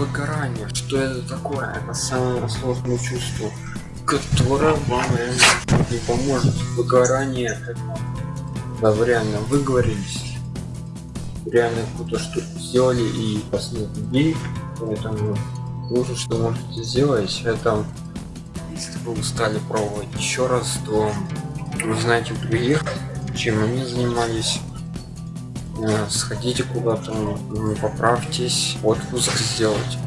выгорание. Что это такое? Это самое сложное чувство которое вам реально не поможет. Выгорание. Это да вы реально выговорились. Реально что сделали и последних людей поэтому лучше что можете сделать это если вы устали пробовать еще раз то вы знаете других чем они занимались сходите куда-то поправьтесь отпуск сделать